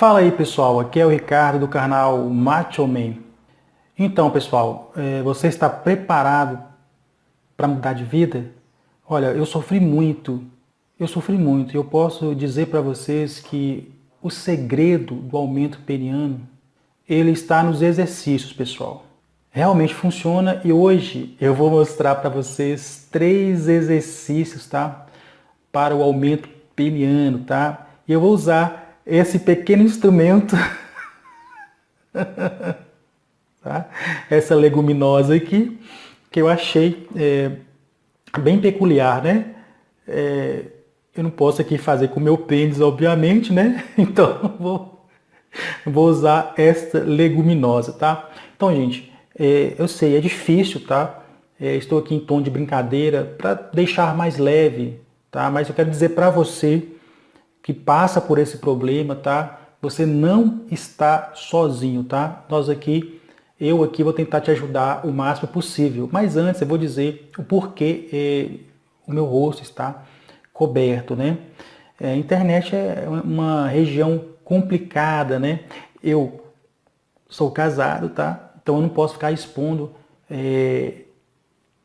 Fala aí pessoal, aqui é o Ricardo do canal Macho Man. Então pessoal, é, você está preparado para mudar de vida? Olha, eu sofri muito, eu sofri muito eu posso dizer para vocês que o segredo do aumento periano, ele está nos exercícios pessoal. Realmente funciona e hoje eu vou mostrar para vocês três exercícios, tá? Para o aumento peniano, tá? E eu vou usar esse pequeno instrumento, tá? essa leguminosa aqui, que eu achei é, bem peculiar, né? É, eu não posso aqui fazer com o meu pênis, obviamente, né? Então, vou, vou usar esta leguminosa, tá? Então, gente, é, eu sei, é difícil, tá? É, estou aqui em tom de brincadeira para deixar mais leve, tá? Mas eu quero dizer para você que passa por esse problema, tá? Você não está sozinho, tá? Nós aqui, eu aqui vou tentar te ajudar o máximo possível. Mas antes eu vou dizer o porquê eh, o meu rosto está coberto, né? É, a internet é uma região complicada, né? Eu sou casado, tá? Então eu não posso ficar expondo é,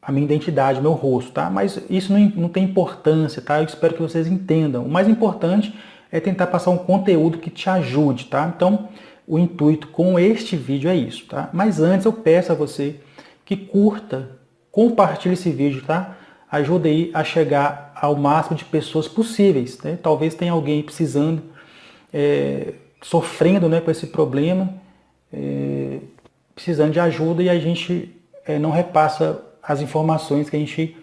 a minha identidade, meu rosto, tá? Mas isso não, não tem importância, tá? Eu espero que vocês entendam. O mais importante é tentar passar um conteúdo que te ajude, tá? Então, o intuito com este vídeo é isso, tá? Mas antes eu peço a você que curta, compartilhe esse vídeo, tá? Ajude aí a chegar ao máximo de pessoas possíveis, né? Talvez tenha alguém precisando, é, sofrendo né, com esse problema, é, precisando de ajuda e a gente é, não repassa as informações que a gente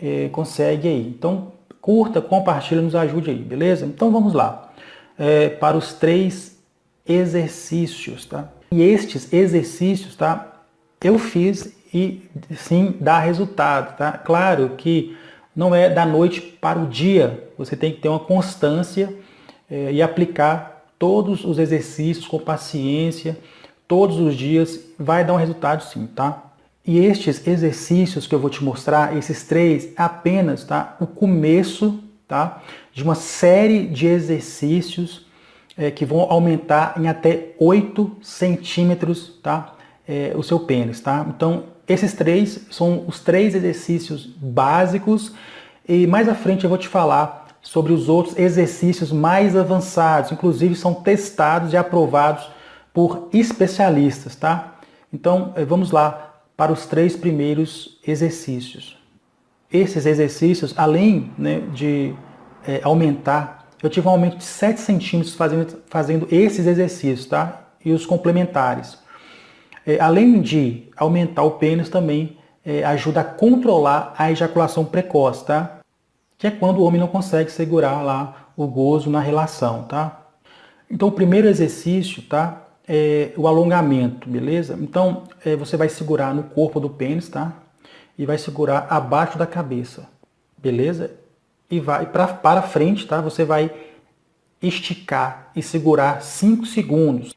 é, consegue aí. Então, curta, compartilha, nos ajude aí, beleza? Então vamos lá, é, para os três exercícios, tá? E estes exercícios, tá? Eu fiz e sim dá resultado, tá? Claro que não é da noite para o dia, você tem que ter uma constância é, e aplicar todos os exercícios com paciência, todos os dias, vai dar um resultado sim, tá? E estes exercícios que eu vou te mostrar, esses três, é apenas tá, o começo tá, de uma série de exercícios é, que vão aumentar em até 8 centímetros tá, é, o seu pênis. Tá? Então, esses três são os três exercícios básicos e mais à frente eu vou te falar sobre os outros exercícios mais avançados, inclusive são testados e aprovados por especialistas. Tá? Então, é, vamos lá para os três primeiros exercícios. Esses exercícios, além né, de é, aumentar, eu tive um aumento de 7 centímetros fazendo, fazendo esses exercícios, tá? E os complementares. É, além de aumentar o pênis, também é, ajuda a controlar a ejaculação precoce, tá? Que é quando o homem não consegue segurar lá o gozo na relação, tá? Então o primeiro exercício, tá? É, o alongamento, beleza? Então, é, você vai segurar no corpo do pênis, tá? E vai segurar abaixo da cabeça, beleza? E vai pra, para frente, tá? Você vai esticar e segurar 5 segundos.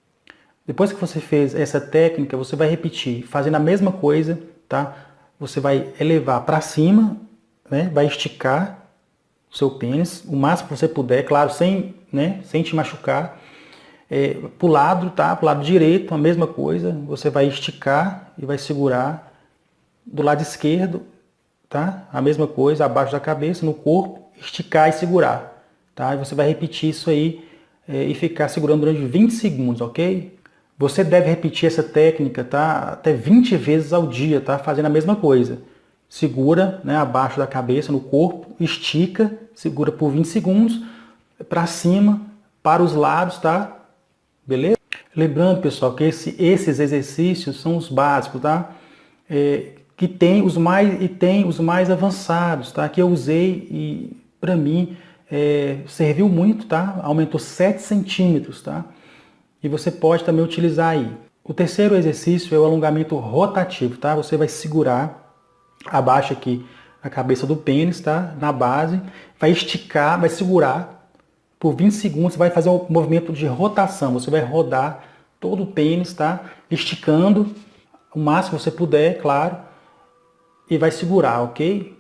Depois que você fez essa técnica, você vai repetir, fazendo a mesma coisa, tá? Você vai elevar para cima, né? Vai esticar o seu pênis, o máximo que você puder, claro, sem, né? sem te machucar é, para o lado, tá? Para o lado direito, a mesma coisa. Você vai esticar e vai segurar. Do lado esquerdo, tá? A mesma coisa, abaixo da cabeça, no corpo, esticar e segurar. Tá? E você vai repetir isso aí é, e ficar segurando durante 20 segundos, ok? Você deve repetir essa técnica, tá? Até 20 vezes ao dia, tá? Fazendo a mesma coisa. Segura, né? Abaixo da cabeça, no corpo, estica, segura por 20 segundos, para cima, para os lados, tá? Beleza? Lembrando, pessoal, que esse, esses exercícios são os básicos, tá? É, que tem os mais e tem os mais avançados, tá? Que eu usei e para mim é, serviu muito, tá? Aumentou 7 centímetros, tá? E você pode também utilizar aí. O terceiro exercício é o alongamento rotativo, tá? Você vai segurar abaixo aqui a cabeça do pênis, tá? Na base, vai esticar, vai segurar por 20 segundos você vai fazer um movimento de rotação. Você vai rodar todo o pênis, tá? Esticando o máximo que você puder, claro. E vai segurar, ok?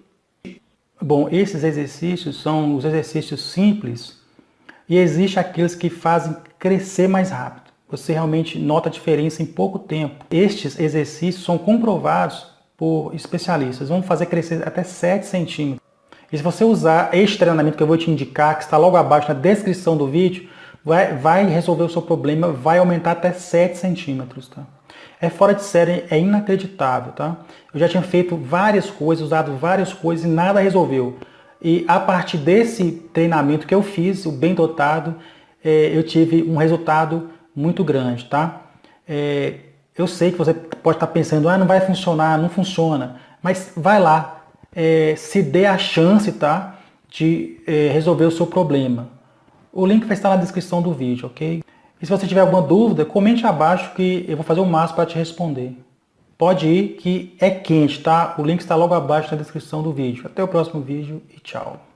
Bom, esses exercícios são os exercícios simples. E existe aqueles que fazem crescer mais rápido. Você realmente nota a diferença em pouco tempo. Estes exercícios são comprovados por especialistas. Vão fazer crescer até 7 centímetros. E se você usar este treinamento que eu vou te indicar, que está logo abaixo na descrição do vídeo, vai, vai resolver o seu problema, vai aumentar até 7 centímetros. Tá? É fora de série, é inacreditável. Tá? Eu já tinha feito várias coisas, usado várias coisas e nada resolveu. E a partir desse treinamento que eu fiz, o bem dotado, é, eu tive um resultado muito grande. Tá? É, eu sei que você pode estar pensando, ah, não vai funcionar, não funciona. Mas vai lá, é, se dê a chance tá, de é, resolver o seu problema. O link vai estar na descrição do vídeo, ok? E se você tiver alguma dúvida, comente abaixo que eu vou fazer o máximo para te responder. Pode ir que é quente, tá? O link está logo abaixo na descrição do vídeo. Até o próximo vídeo e tchau.